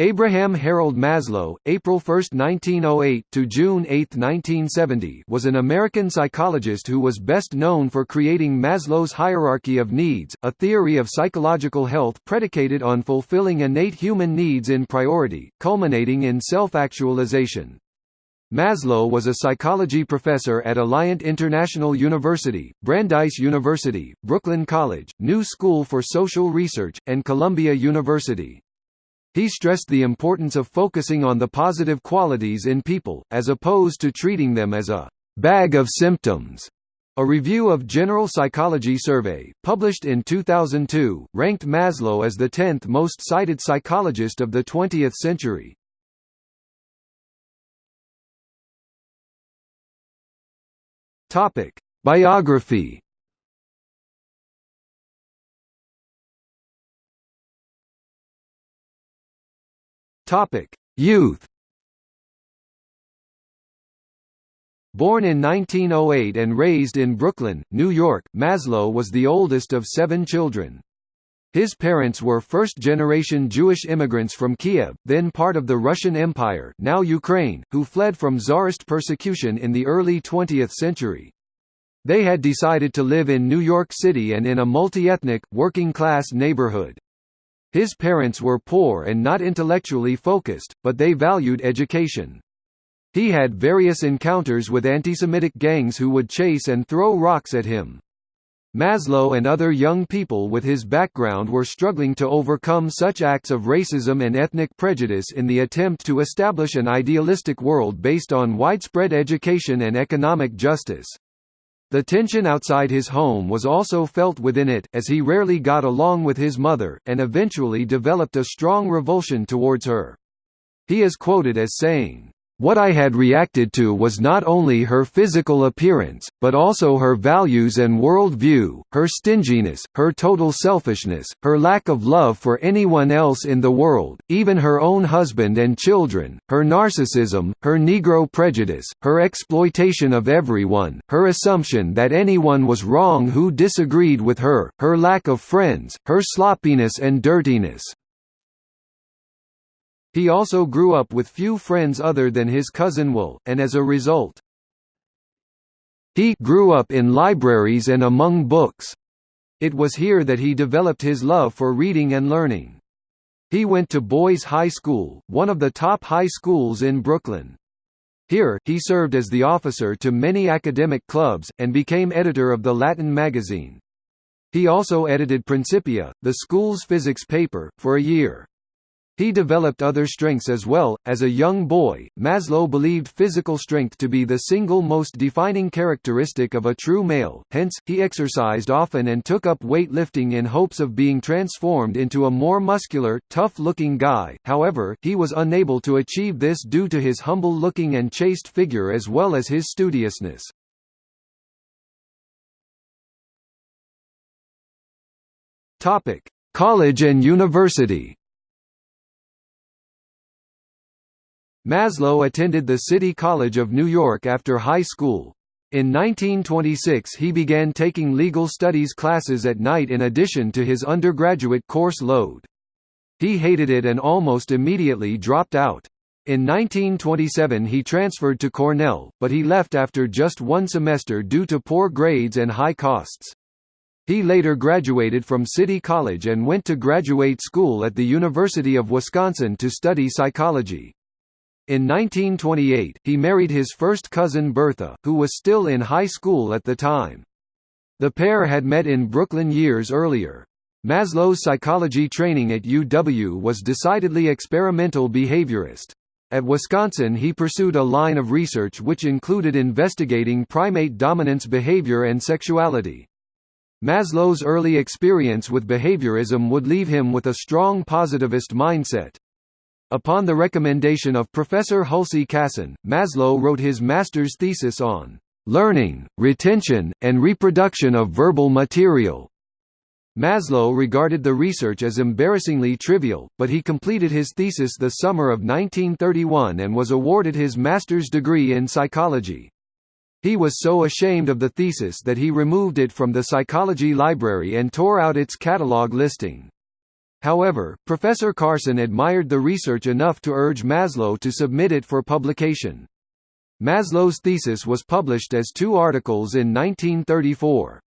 Abraham Harold Maslow, April 1, 1908 to June 8, 1970, was an American psychologist who was best known for creating Maslow's hierarchy of needs, a theory of psychological health predicated on fulfilling innate human needs in priority, culminating in self-actualization. Maslow was a psychology professor at Alliant International University, Brandeis University, Brooklyn College, New School for Social Research, and Columbia University. He stressed the importance of focusing on the positive qualities in people, as opposed to treating them as a «bag of symptoms». A review of General Psychology Survey, published in 2002, ranked Maslow as the 10th most cited psychologist of the 20th century. Biography Topic: Youth. Born in 1908 and raised in Brooklyn, New York, Maslow was the oldest of seven children. His parents were first-generation Jewish immigrants from Kiev, then part of the Russian Empire now Ukraine, who fled from Tsarist persecution in the early 20th century. They had decided to live in New York City and in a multi-ethnic, working-class neighborhood. His parents were poor and not intellectually focused, but they valued education. He had various encounters with anti-Semitic gangs who would chase and throw rocks at him. Maslow and other young people with his background were struggling to overcome such acts of racism and ethnic prejudice in the attempt to establish an idealistic world based on widespread education and economic justice. The tension outside his home was also felt within it, as he rarely got along with his mother, and eventually developed a strong revulsion towards her. He is quoted as saying, what I had reacted to was not only her physical appearance, but also her values and world view, her stinginess, her total selfishness, her lack of love for anyone else in the world, even her own husband and children, her narcissism, her Negro prejudice, her exploitation of everyone, her assumption that anyone was wrong who disagreed with her, her lack of friends, her sloppiness and dirtiness. He also grew up with few friends other than his cousin Will, and as a result, he grew up in libraries and among books. It was here that he developed his love for reading and learning. He went to Boys High School, one of the top high schools in Brooklyn. Here, he served as the officer to many academic clubs, and became editor of the Latin magazine. He also edited Principia, the school's physics paper, for a year. He developed other strengths as well. As a young boy, Maslow believed physical strength to be the single most defining characteristic of a true male, hence, he exercised often and took up weightlifting in hopes of being transformed into a more muscular, tough looking guy. However, he was unable to achieve this due to his humble looking and chaste figure as well as his studiousness. College and university Maslow attended the City College of New York after high school. In 1926 he began taking legal studies classes at night in addition to his undergraduate course load. He hated it and almost immediately dropped out. In 1927 he transferred to Cornell, but he left after just one semester due to poor grades and high costs. He later graduated from City College and went to graduate school at the University of Wisconsin to study psychology. In 1928, he married his first cousin Bertha, who was still in high school at the time. The pair had met in Brooklyn years earlier. Maslow's psychology training at UW was decidedly experimental behaviorist. At Wisconsin he pursued a line of research which included investigating primate dominance behavior and sexuality. Maslow's early experience with behaviorism would leave him with a strong positivist mindset. Upon the recommendation of Professor Hulsey Cason, Maslow wrote his master's thesis on learning, retention, and reproduction of verbal material. Maslow regarded the research as embarrassingly trivial, but he completed his thesis the summer of 1931 and was awarded his master's degree in psychology. He was so ashamed of the thesis that he removed it from the psychology library and tore out its catalogue listing. However, Professor Cason admired the research enough to urge Maslow to submit it for publication. Maslow's thesis was published as two articles in 1934.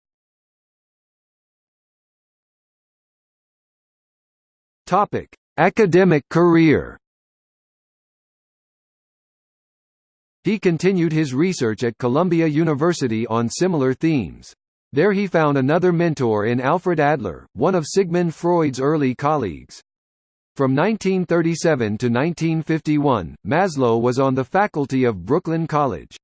Topic: Academic career. He continued his research at Columbia University on similar themes. There he found another mentor in Alfred Adler, one of Sigmund Freud's early colleagues. From 1937 to 1951, Maslow was on the faculty of Brooklyn College.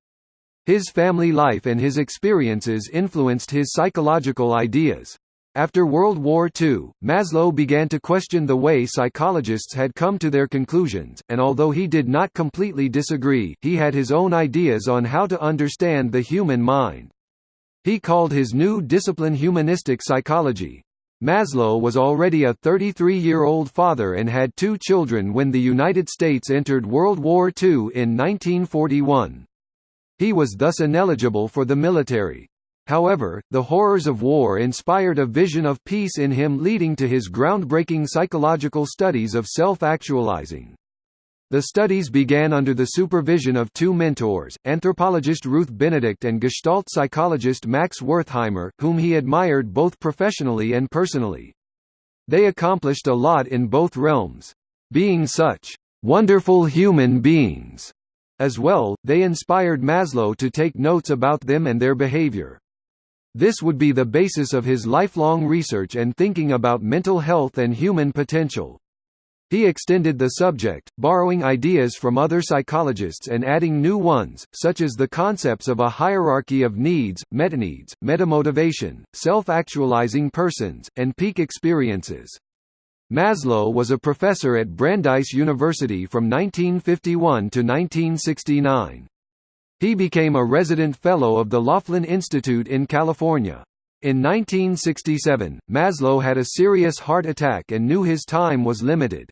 His family life and his experiences influenced his psychological ideas. After World War II, Maslow began to question the way psychologists had come to their conclusions, and although he did not completely disagree, he had his own ideas on how to understand the human mind. He called his new discipline humanistic psychology. Maslow was already a 33-year-old father and had two children when the United States entered World War II in 1941. He was thus ineligible for the military. However, the horrors of war inspired a vision of peace in him leading to his groundbreaking psychological studies of self-actualizing. The studies began under the supervision of two mentors, anthropologist Ruth Benedict and Gestalt psychologist Max Wertheimer, whom he admired both professionally and personally. They accomplished a lot in both realms. Being such wonderful human beings as well, they inspired Maslow to take notes about them and their behavior. This would be the basis of his lifelong research and thinking about mental health and human potential. He extended the subject, borrowing ideas from other psychologists and adding new ones, such as the concepts of a hierarchy of needs, metaneeds, metamotivation, self-actualizing persons, and peak experiences. Maslow was a professor at Brandeis University from 1951 to 1969. He became a resident fellow of the Laughlin Institute in California. In 1967, Maslow had a serious heart attack and knew his time was limited.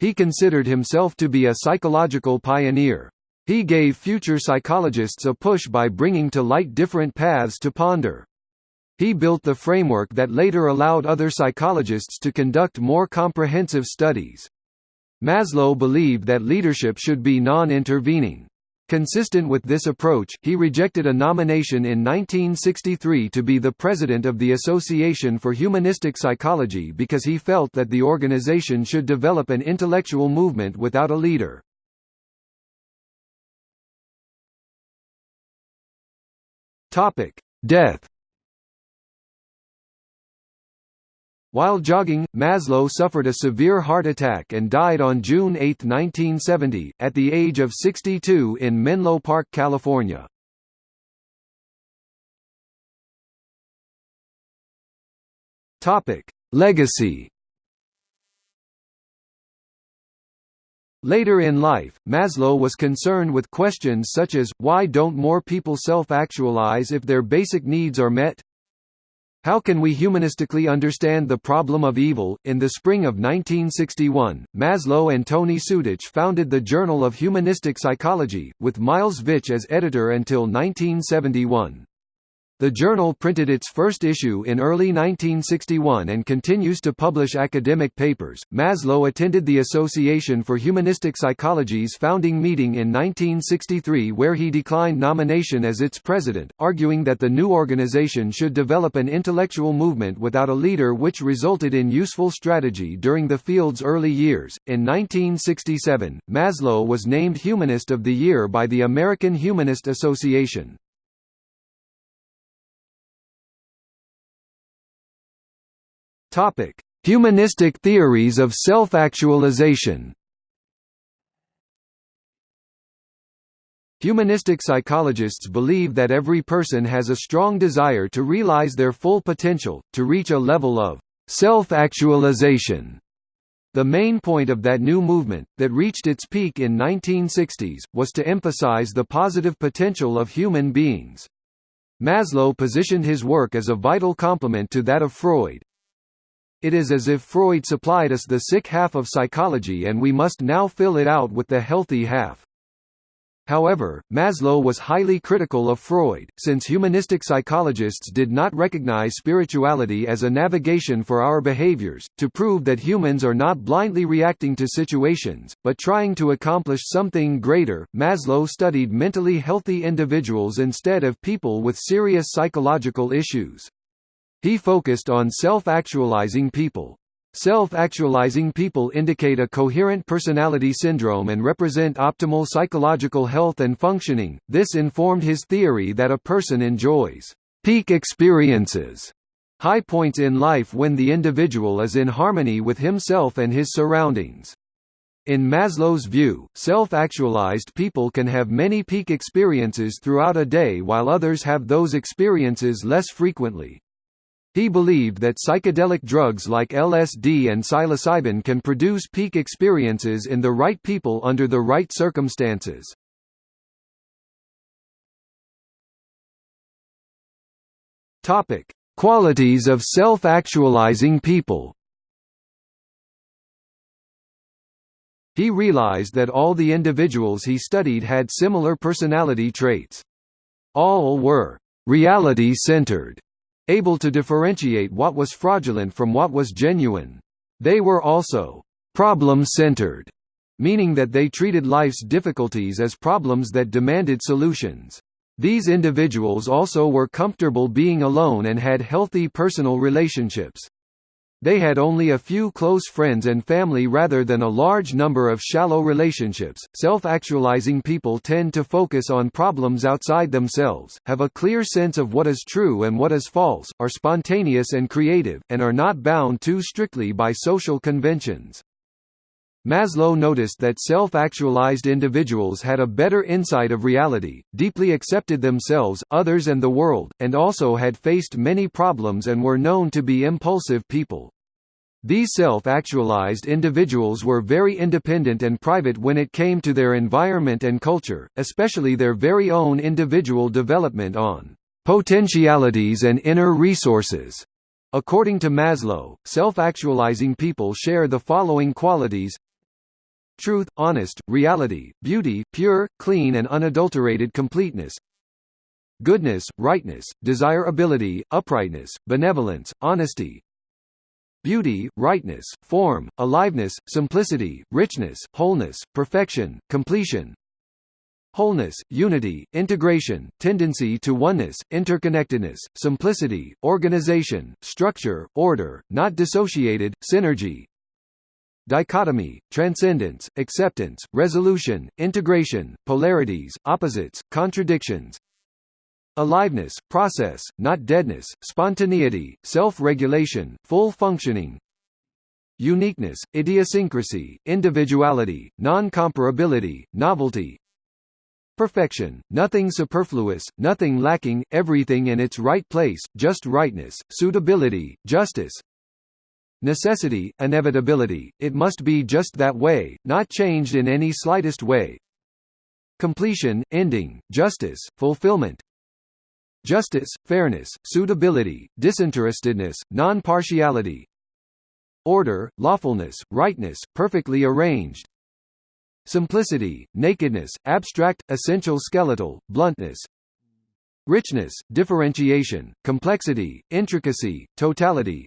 He considered himself to be a psychological pioneer. He gave future psychologists a push by bringing to light different paths to ponder. He built the framework that later allowed other psychologists to conduct more comprehensive studies. Maslow believed that leadership should be non-intervening. Consistent with this approach, he rejected a nomination in 1963 to be the president of the Association for Humanistic Psychology because he felt that the organization should develop an intellectual movement without a leader. Death While jogging, Maslow suffered a severe heart attack and died on June 8, 1970, at the age of 62 in Menlo Park, California. Legacy Later in life, Maslow was concerned with questions such as, why don't more people self-actualize if their basic needs are met? How Can We Humanistically Understand the Problem of Evil? In the spring of 1961, Maslow and Tony Sutich founded the Journal of Humanistic Psychology, with Miles Vich as editor until 1971. The journal printed its first issue in early 1961 and continues to publish academic papers. Maslow attended the Association for Humanistic Psychology's founding meeting in 1963 where he declined nomination as its president, arguing that the new organization should develop an intellectual movement without a leader which resulted in useful strategy during the field's early years. In 1967, Maslow was named Humanist of the Year by the American Humanist Association. Topic: Humanistic theories of self-actualization. Humanistic psychologists believe that every person has a strong desire to realize their full potential, to reach a level of self-actualization. The main point of that new movement, that reached its peak in 1960s, was to emphasize the positive potential of human beings. Maslow positioned his work as a vital complement to that of Freud, it is as if Freud supplied us the sick half of psychology and we must now fill it out with the healthy half. However, Maslow was highly critical of Freud, since humanistic psychologists did not recognize spirituality as a navigation for our behaviors, to prove that humans are not blindly reacting to situations, but trying to accomplish something greater. Maslow studied mentally healthy individuals instead of people with serious psychological issues. He focused on self-actualizing people. Self-actualizing people indicate a coherent personality syndrome and represent optimal psychological health and functioning. This informed his theory that a person enjoys peak experiences, high points in life when the individual is in harmony with himself and his surroundings. In Maslow's view, self-actualized people can have many peak experiences throughout a day while others have those experiences less frequently. He believed that psychedelic drugs like LSD and psilocybin can produce peak experiences in the right people under the right circumstances. Topic: Qualities of self-actualizing people. He realized that all the individuals he studied had similar personality traits. All were reality-centered able to differentiate what was fraudulent from what was genuine. They were also problem-centered, meaning that they treated life's difficulties as problems that demanded solutions. These individuals also were comfortable being alone and had healthy personal relationships. They had only a few close friends and family rather than a large number of shallow relationships. Self actualizing people tend to focus on problems outside themselves, have a clear sense of what is true and what is false, are spontaneous and creative, and are not bound too strictly by social conventions. Maslow noticed that self-actualized individuals had a better insight of reality, deeply accepted themselves, others and the world, and also had faced many problems and were known to be impulsive people. These self-actualized individuals were very independent and private when it came to their environment and culture, especially their very own individual development on potentialities and inner resources. According to Maslow, self-actualizing people share the following qualities Truth, honest, reality, beauty, pure, clean and unadulterated completeness. Goodness, rightness, desirability, uprightness, benevolence, honesty, beauty, rightness, form, aliveness, simplicity, richness, wholeness, perfection, completion, wholeness, unity, integration, tendency to oneness, interconnectedness, simplicity, organization, structure, order, not dissociated, synergy, dichotomy, transcendence, acceptance, resolution, integration, polarities, opposites, contradictions, Aliveness, process, not deadness, spontaneity, self-regulation, full functioning. Uniqueness, idiosyncrasy, individuality, non-comparability, novelty. Perfection, nothing superfluous, nothing lacking, everything in its right place, just rightness, suitability, justice Necessity, inevitability, it must be just that way, not changed in any slightest way. Completion, ending, justice, fulfillment. Justice, fairness, suitability, disinterestedness, non-partiality, order, lawfulness, rightness, perfectly arranged, simplicity, nakedness, abstract, essential skeletal, bluntness, richness, differentiation, complexity, intricacy, totality,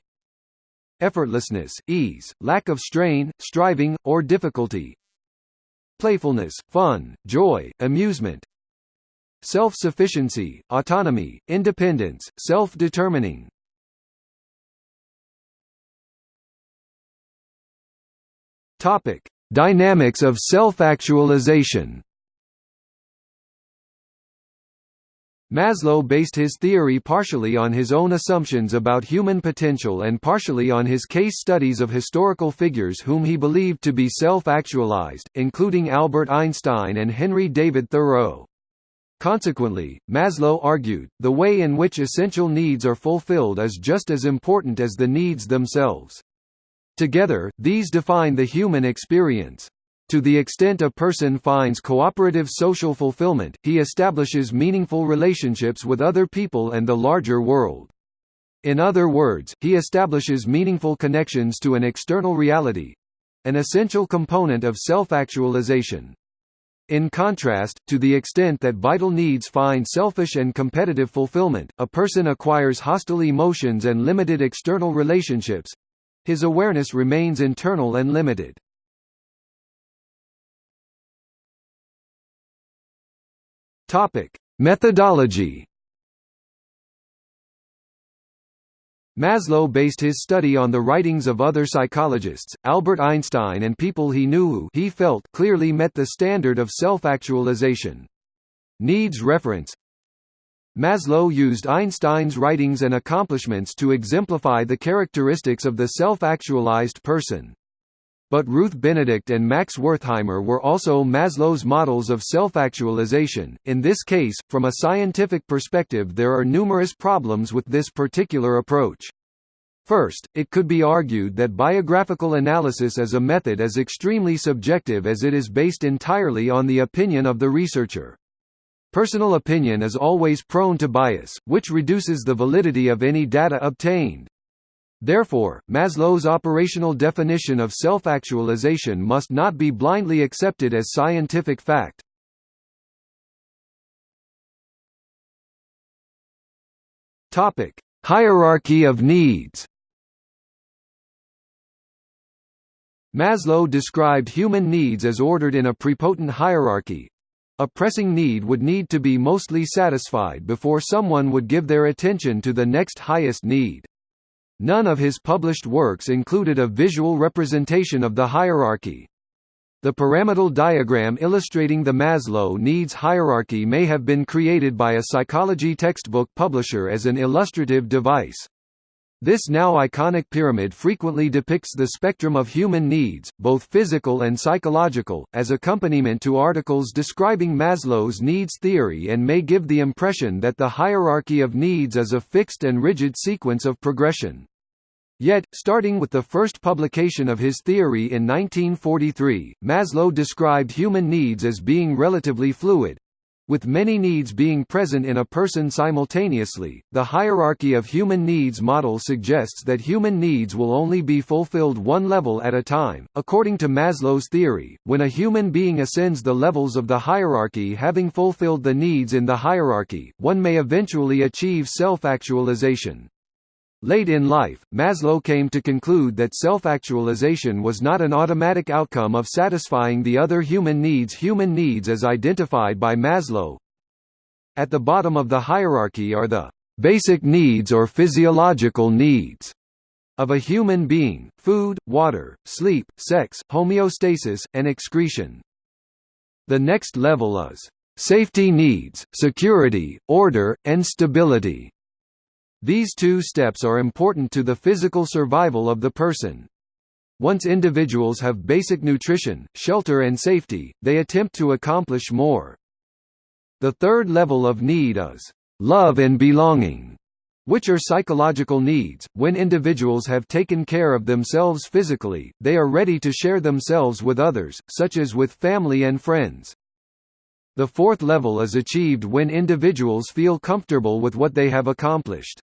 effortlessness, ease, lack of strain, striving, or difficulty, playfulness, fun, joy, amusement, self-sufficiency, autonomy, independence, self-determining. Topic: Dynamics of self-actualization. Maslow based his theory partially on his own assumptions about human potential and partially on his case studies of historical figures whom he believed to be self-actualized, including Albert Einstein and Henry David Thoreau. Consequently, Maslow argued, the way in which essential needs are fulfilled is just as important as the needs themselves. Together, these define the human experience. To the extent a person finds cooperative social fulfillment, he establishes meaningful relationships with other people and the larger world. In other words, he establishes meaningful connections to an external reality—an essential component of self-actualization. In contrast, to the extent that vital needs find selfish and competitive fulfillment, a person acquires hostile emotions and limited external relationships. His awareness remains internal and limited. Topic: Methodology Maslow based his study on the writings of other psychologists, Albert Einstein and people he knew who he felt clearly met the standard of self-actualization. Needs reference Maslow used Einstein's writings and accomplishments to exemplify the characteristics of the self-actualized person. But Ruth Benedict and Max Wertheimer were also Maslow's models of self-actualization. In this case, from a scientific perspective there are numerous problems with this particular approach. First, it could be argued that biographical analysis as a method is extremely subjective as it is based entirely on the opinion of the researcher. Personal opinion is always prone to bias, which reduces the validity of any data obtained. Therefore, Maslow's operational definition of self-actualization must not be blindly accepted as scientific fact. Topic: Hierarchy of needs. Maslow described human needs as ordered in a prepotent hierarchy. A pressing need would need to be mostly satisfied before someone would give their attention to the next highest need. None of his published works included a visual representation of the hierarchy. The pyramidal diagram illustrating the Maslow needs hierarchy may have been created by a psychology textbook publisher as an illustrative device. This now iconic pyramid frequently depicts the spectrum of human needs, both physical and psychological, as accompaniment to articles describing Maslow's needs theory and may give the impression that the hierarchy of needs is a fixed and rigid sequence of progression. Yet, starting with the first publication of his theory in 1943, Maslow described human needs as being relatively fluid, with many needs being present in a person simultaneously, the hierarchy of human needs model suggests that human needs will only be fulfilled one level at a time. According to Maslow's theory, when a human being ascends the levels of the hierarchy having fulfilled the needs in the hierarchy, one may eventually achieve self-actualization. Late in life, Maslow came to conclude that self-actualization was not an automatic outcome of satisfying the other human needs human needs as identified by Maslow. At the bottom of the hierarchy are the basic needs or physiological needs of a human being, food, water, sleep, sex, homeostasis, and excretion. The next level is safety needs, security, order, and stability. These two steps are important to the physical survival of the person. Once individuals have basic nutrition, shelter and safety, they attempt to accomplish more. The third level of need is love and belonging, which are psychological needs. When individuals have taken care of themselves physically, they are ready to share themselves with others, such as with family and friends. The fourth level is achieved when individuals feel comfortable with what they have accomplished.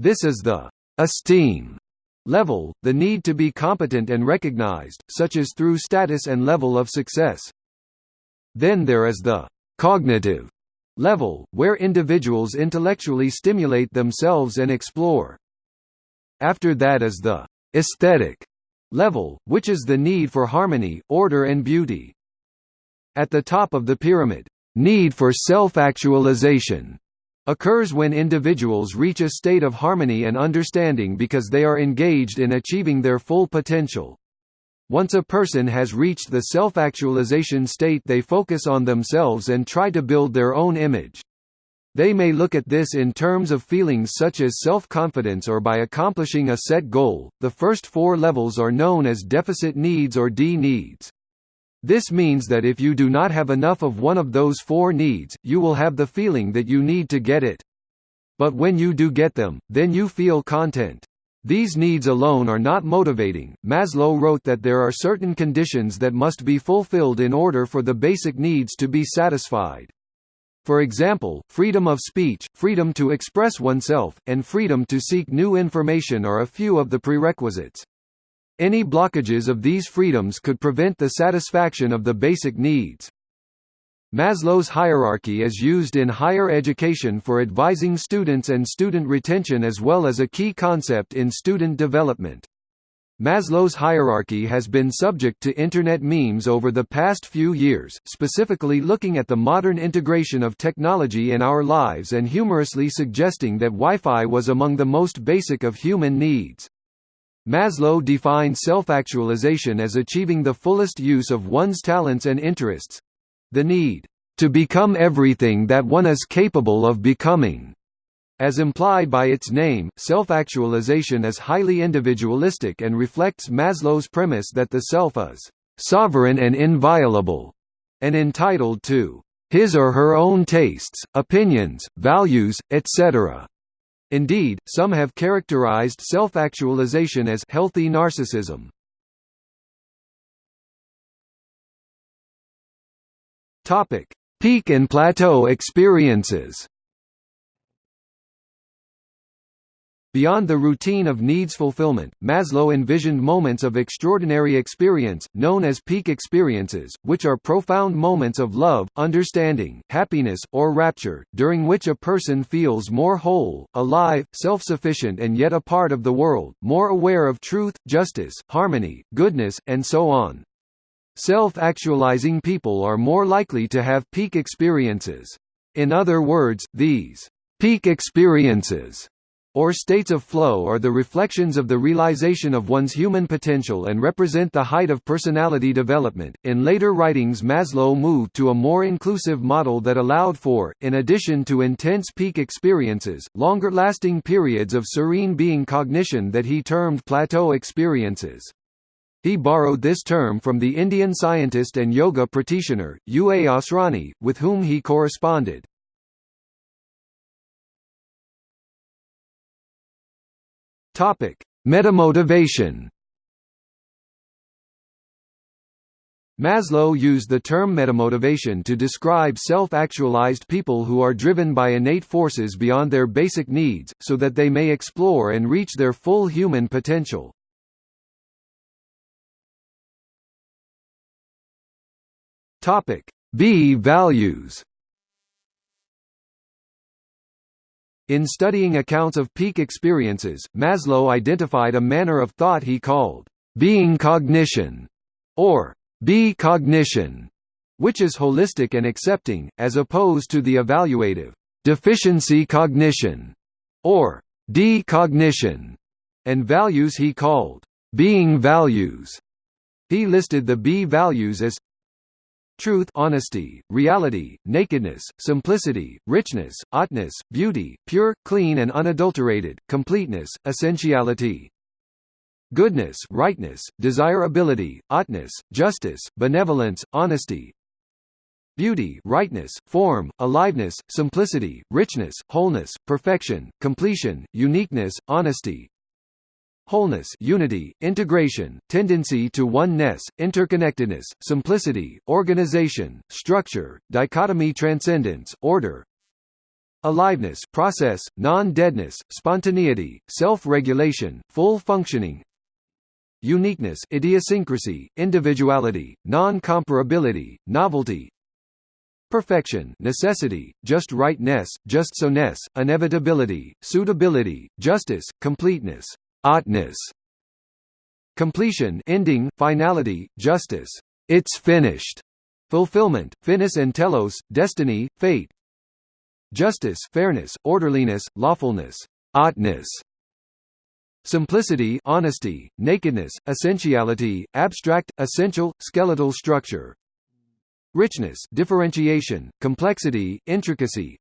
This is the esteem level, the need to be competent and recognized, such as through status and level of success. Then there is the cognitive level, where individuals intellectually stimulate themselves and explore. After that is the aesthetic level, which is the need for harmony, order and beauty. At the top of the pyramid, need for self-actualization occurs when individuals reach a state of harmony and understanding because they are engaged in achieving their full potential. Once a person has reached the self-actualization state they focus on themselves and try to build their own image. They may look at this in terms of feelings such as self-confidence or by accomplishing a set goal. The first four levels are known as deficit needs or D needs. This means that if you do not have enough of one of those four needs, you will have the feeling that you need to get it. But when you do get them, then you feel content. These needs alone are not motivating. Maslow wrote that there are certain conditions that must be fulfilled in order for the basic needs to be satisfied. For example, freedom of speech, freedom to express oneself, and freedom to seek new information are a few of the prerequisites. Any blockages of these freedoms could prevent the satisfaction of the basic needs. Maslow's hierarchy is used in higher education for advising students and student retention as well as a key concept in student development. Maslow's hierarchy has been subject to Internet memes over the past few years, specifically looking at the modern integration of technology in our lives and humorously suggesting that Wi-Fi was among the most basic of human needs. Maslow defined self-actualization as achieving the fullest use of one's talents and interests, the need to become everything that one is capable of becoming. As implied by its name, self-actualization is highly individualistic and reflects Maslow's premise that the self is sovereign and inviolable, and entitled to his or her own tastes, opinions, values, etc. Indeed, some have characterized self-actualization as healthy narcissism. Topic: Peak and plateau experiences. Beyond the routine of needs fulfillment, Maslow envisioned moments of extraordinary experience, known as peak experiences, which are profound moments of love, understanding, happiness, or rapture, during which a person feels more whole, alive, self-sufficient and yet a part of the world, more aware of truth, justice, harmony, goodness, and so on. Self-actualizing people are more likely to have peak experiences. In other words, these peak experiences or states of flow are the reflections of the realization of one's human potential and represent the height of personality development. In later writings, Maslow moved to a more inclusive model that allowed for, in addition to intense peak experiences, longer lasting periods of serene being cognition that he termed plateau experiences. He borrowed this term from the Indian scientist and yoga practitioner, U. A. Asrani, with whom he corresponded. Metamotivation Maslow used the term metamotivation to describe self-actualized people who are driven by innate forces beyond their basic needs, so that they may explore and reach their full human potential. Topic: B values. In studying accounts of peak experiences, Maslow identified a manner of thought he called being cognition or B cognition, which is holistic and accepting, as opposed to the evaluative deficiency cognition or D cognition, and values he called being values. He listed the B values as truth honesty, reality, nakedness, simplicity, richness, oughtness, beauty, pure, clean and unadulterated, completeness, essentiality. Goodness rightness, desirability, oughtness, justice, benevolence, honesty, beauty rightness, form, aliveness, simplicity, richness, wholeness, perfection, completion, uniqueness, honesty, wholeness unity, integration, tendency to oneness, interconnectedness, simplicity, organization, structure, dichotomy transcendence, order, aliveness process, non-deadness, spontaneity, self-regulation, full functioning, uniqueness idiosyncrasy, individuality, non-comparability, novelty, perfection necessity, just rightness, just so-ness, inevitability, suitability, justice, completeness oughtness, completion ending, finality, justice, it's finished, fulfillment, finis and telos, destiny, fate, justice, fairness, orderliness, lawfulness, oughtness, simplicity, honesty, nakedness, essentiality, abstract, essential, skeletal structure, richness, differentiation, complexity, intricacy,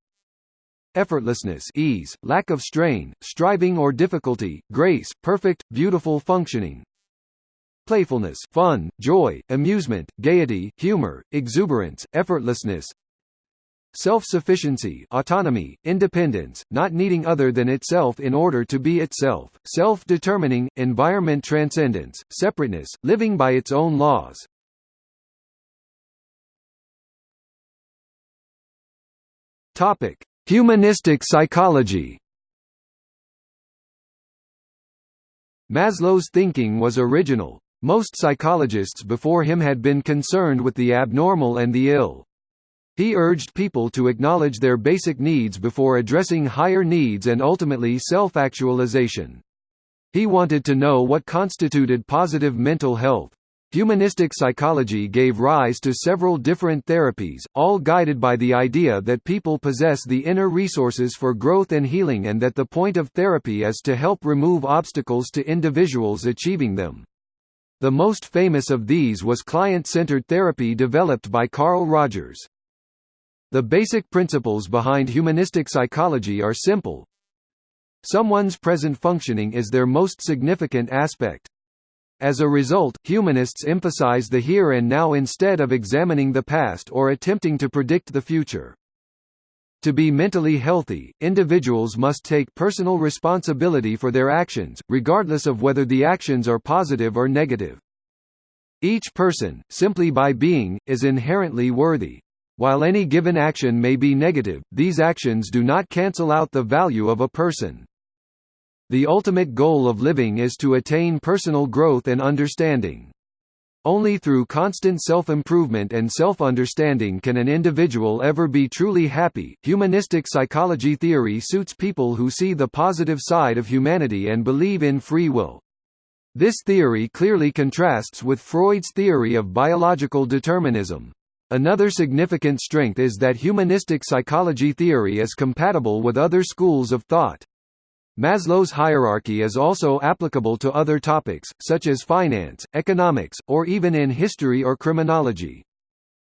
effortlessness ease, lack of strain, striving or difficulty, grace, perfect, beautiful functioning, playfulness fun, joy, amusement, gaiety, humor, exuberance, effortlessness, self-sufficiency autonomy, independence, not needing other than itself in order to be itself, self-determining, environment transcendence, separateness, living by its own laws. Topic. Humanistic psychology Maslow's thinking was original. Most psychologists before him had been concerned with the abnormal and the ill. He urged people to acknowledge their basic needs before addressing higher needs and ultimately self-actualization. He wanted to know what constituted positive mental health. Humanistic psychology gave rise to several different therapies, all guided by the idea that people possess the inner resources for growth and healing and that the point of therapy is to help remove obstacles to individuals achieving them. The most famous of these was client-centered therapy developed by Carl Rogers. The basic principles behind humanistic psychology are simple. Someone's present functioning is their most significant aspect. As a result, humanists emphasize the here and now instead of examining the past or attempting to predict the future. To be mentally healthy, individuals must take personal responsibility for their actions, regardless of whether the actions are positive or negative. Each person, simply by being, is inherently worthy. While any given action may be negative, these actions do not cancel out the value of a person. The ultimate goal of living is to attain personal growth and understanding. Only through constant self-improvement and self-understanding can an individual ever be truly happy. Humanistic psychology theory suits people who see the positive side of humanity and believe in free will. This theory clearly contrasts with Freud's theory of biological determinism. Another significant strength is that humanistic psychology theory is compatible with other schools of thought. Maslow's hierarchy is also applicable to other topics, such as finance, economics, or even in history or criminology.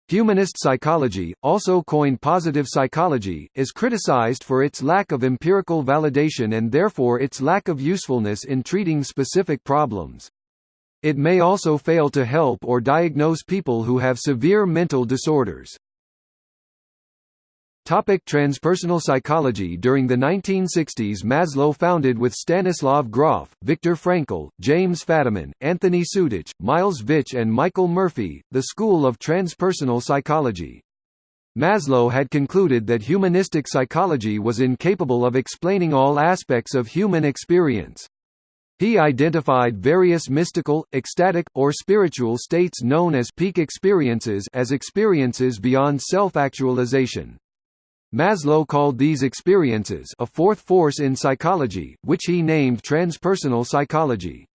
Humanist psychology, also coined positive psychology, is criticized for its lack of empirical validation and therefore its lack of usefulness in treating specific problems. It may also fail to help or diagnose people who have severe mental disorders. Topic transpersonal psychology During the 1960s Maslow founded with Stanislav Grof, Viktor Frankl, James Fadiman, Anthony Sutich, Miles Vich and Michael Murphy, the School of Transpersonal Psychology. Maslow had concluded that humanistic psychology was incapable of explaining all aspects of human experience. He identified various mystical, ecstatic, or spiritual states known as peak experiences as experiences beyond self-actualization. Maslow called these experiences a fourth force in psychology, which he named transpersonal psychology.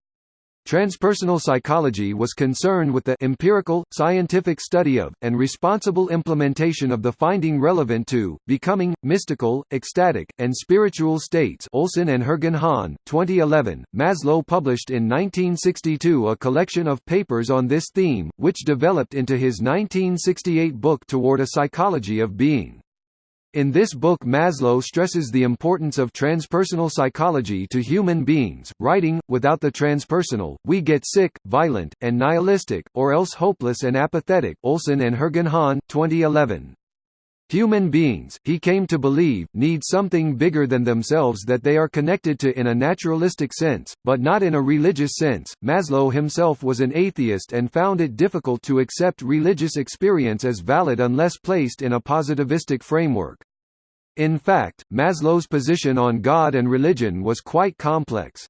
Transpersonal psychology was concerned with the empirical, scientific study of, and responsible implementation of the finding relevant to, becoming, mystical, ecstatic, and spiritual states Olson and Hergenhahn, 2011. Maslow published in 1962 a collection of papers on this theme, which developed into his 1968 book Toward a Psychology of Being. In this book Maslow stresses the importance of transpersonal psychology to human beings, writing, without the transpersonal, we get sick, violent, and nihilistic, or else hopeless and apathetic Olson and Hergenhahn, 2011. Human beings, he came to believe, need something bigger than themselves that they are connected to in a naturalistic sense, but not in a religious sense. Maslow himself was an atheist and found it difficult to accept religious experience as valid unless placed in a positivistic framework. In fact, Maslow's position on God and religion was quite complex.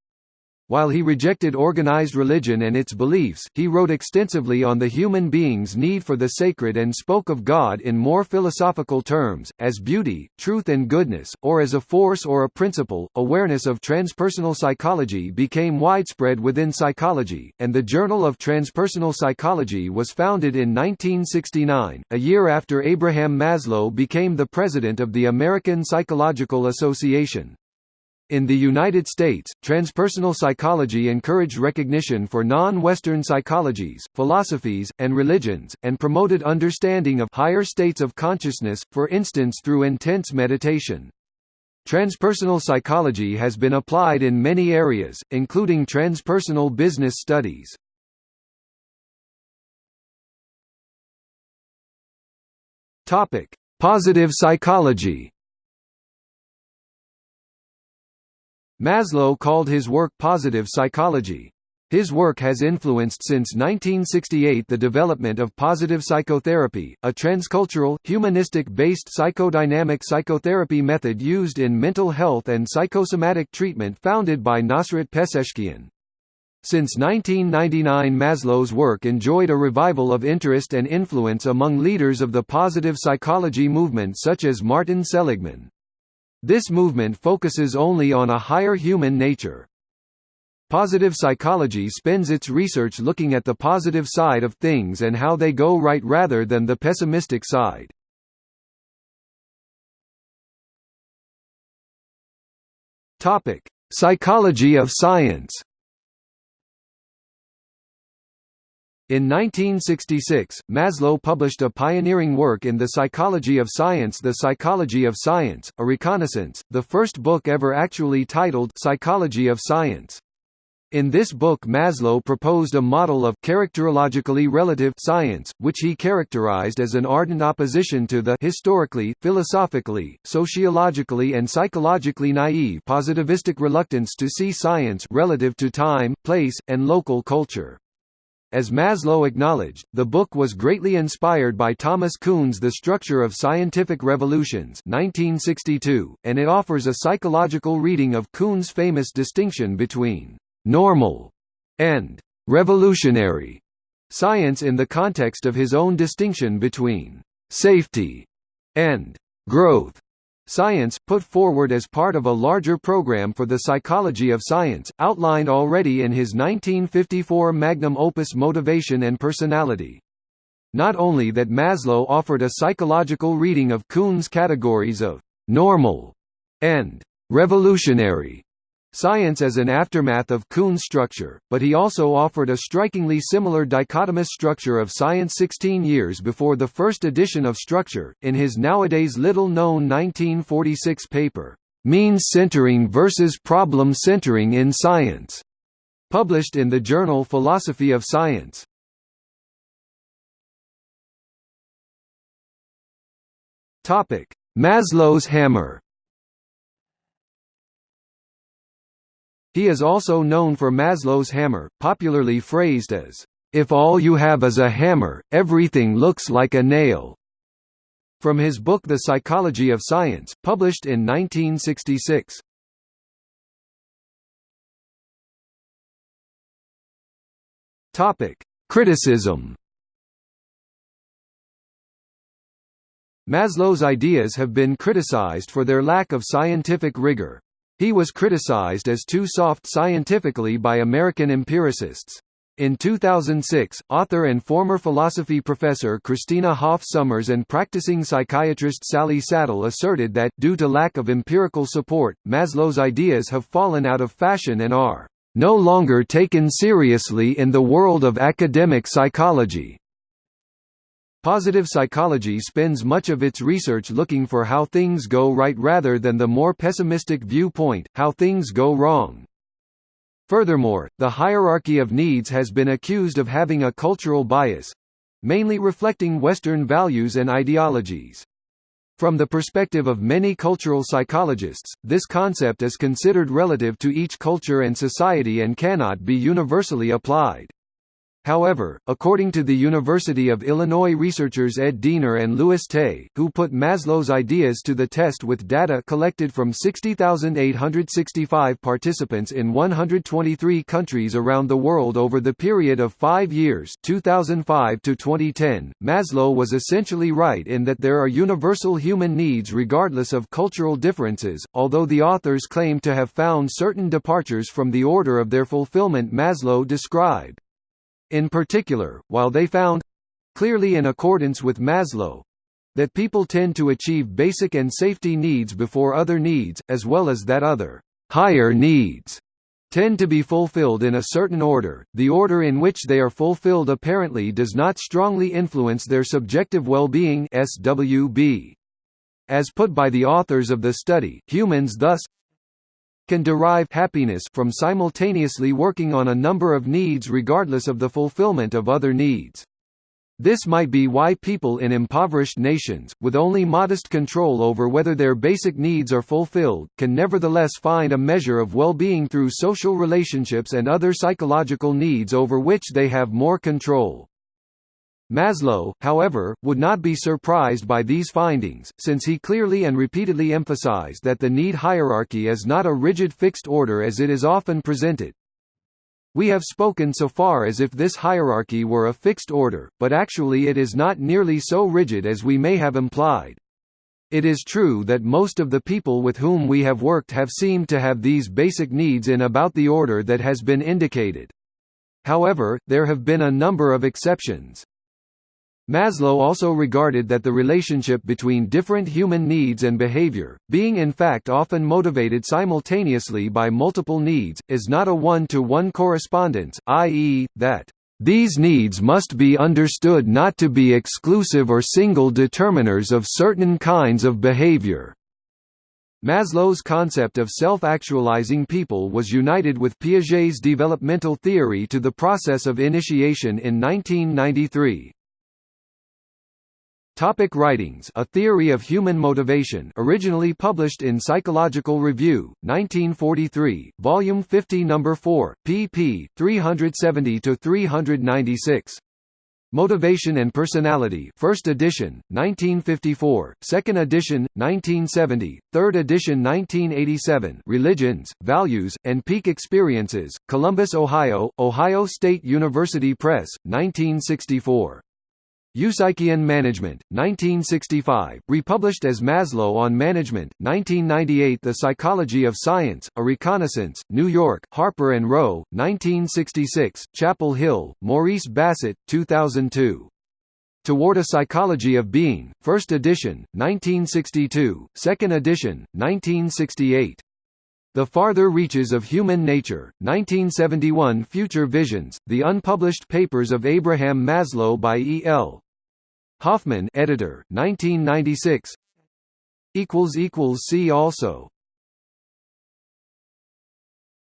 While he rejected organized religion and its beliefs, he wrote extensively on the human being's need for the sacred and spoke of God in more philosophical terms, as beauty, truth and goodness, or as a force or a principle. Awareness of transpersonal psychology became widespread within psychology, and the Journal of Transpersonal Psychology was founded in 1969, a year after Abraham Maslow became the president of the American Psychological Association. In the United States, transpersonal psychology encouraged recognition for non-Western psychologies, philosophies, and religions, and promoted understanding of higher states of consciousness, for instance through intense meditation. Transpersonal psychology has been applied in many areas, including transpersonal business studies. Positive psychology Maslow called his work positive psychology. His work has influenced since 1968 the development of positive psychotherapy, a transcultural, humanistic-based psychodynamic psychotherapy method used in mental health and psychosomatic treatment founded by Nossrat Peseschkian. Since 1999 Maslow's work enjoyed a revival of interest and influence among leaders of the positive psychology movement such as Martin Seligman. This movement focuses only on a higher human nature. Positive psychology spends its research looking at the positive side of things and how they go right rather than the pessimistic side. Psychology of science In 1966, Maslow published a pioneering work in the psychology of science The Psychology of Science, a reconnaissance, the first book ever actually titled Psychology of Science. In this book Maslow proposed a model of characterologically relative science, which he characterized as an ardent opposition to the historically, philosophically, sociologically and psychologically naive positivistic reluctance to see science relative to time, place, and local culture. As Maslow acknowledged, the book was greatly inspired by Thomas Kuhn's The Structure of Scientific Revolutions 1962, and it offers a psychological reading of Kuhn's famous distinction between «normal» and «revolutionary» science in the context of his own distinction between «safety» and «growth». Science, put forward as part of a larger program for the psychology of science, outlined already in his 1954 magnum opus Motivation and Personality. Not only that Maslow offered a psychological reading of Kuhn's categories of «normal» and «revolutionary» Science as an aftermath of Kuhn's structure, but he also offered a strikingly similar dichotomous structure of science 16 years before the first edition of Structure, in his nowadays little-known 1946 paper, "'Means Centering versus Problem Centering in Science' published in the journal Philosophy of Science. Maslow's hammer He is also known for Maslow's hammer, popularly phrased as, "...if all you have is a hammer, everything looks like a nail." From his book The Psychology of Science, published in 1966. Topic: Criticism. Maslow's ideas have been criticized for their lack of scientific rigor. He was criticized as too soft scientifically by American empiricists. In 2006, author and former philosophy professor Christina Hoff Sommers and practicing psychiatrist Sally Satel asserted that, due to lack of empirical support, Maslow's ideas have fallen out of fashion and are no longer taken seriously in the world of academic psychology. Positive psychology spends much of its research looking for how things go right rather than the more pessimistic viewpoint, how things go wrong. Furthermore, the hierarchy of needs has been accused of having a cultural bias—mainly reflecting Western values and ideologies. From the perspective of many cultural psychologists, this concept is considered relative to each culture and society and cannot be universally applied. However, according to the University of Illinois researchers Ed Diener and Louis Tay, who put Maslow's ideas to the test with data collected from 60,865 participants in 123 countries around the world over the period of five years 2005 to 2010, Maslow was essentially right in that there are universal human needs regardless of cultural differences, although the authors claim to have found certain departures from the order of their fulfillment Maslow described. In particular, while they found—clearly in accordance with Maslow—that people tend to achieve basic and safety needs before other needs, as well as that other higher needs tend to be fulfilled in a certain order, the order in which they are fulfilled apparently does not strongly influence their subjective well-being SWB. As put by the authors of the study, humans thus can derive happiness from simultaneously working on a number of needs regardless of the fulfillment of other needs. This might be why people in impoverished nations, with only modest control over whether their basic needs are fulfilled, can nevertheless find a measure of well-being through social relationships and other psychological needs over which they have more control. Maslow, however, would not be surprised by these findings, since he clearly and repeatedly emphasized that the need hierarchy is not a rigid fixed order as it is often presented. We have spoken so far as if this hierarchy were a fixed order, but actually it is not nearly so rigid as we may have implied. It is true that most of the people with whom we have worked have seemed to have these basic needs in about the order that has been indicated. However, there have been a number of exceptions. Maslow also regarded that the relationship between different human needs and behavior, being in fact often motivated simultaneously by multiple needs, is not a one-to-one -one correspondence, i.e., that these needs must be understood not to be exclusive or single determiners of certain kinds of behavior. Maslow's concept of self-actualizing people was united with Piaget's developmental theory to the process of initiation in 1993. Topic writings A Theory of Human Motivation originally published in Psychological Review, 1943, Volume 50 No. 4, pp. 370–396. Motivation and Personality First edition, 1954, Second edition, 1970, Third edition 1987 Religions, Values, and Peak Experiences, Columbus, Ohio, Ohio State University Press, 1964. Eupsychian Management, 1965, republished as Maslow on Management, 1998 The Psychology of Science, A Reconnaissance, New York, Harper & Row, 1966, Chapel Hill, Maurice Bassett, 2002. Toward a Psychology of Being, First edition, 1962, Second edition, 1968. The Farther Reaches of Human Nature, 1971 Future Visions, The Unpublished Papers of Abraham Maslow by E. L. Hoffman editor, 1996 See also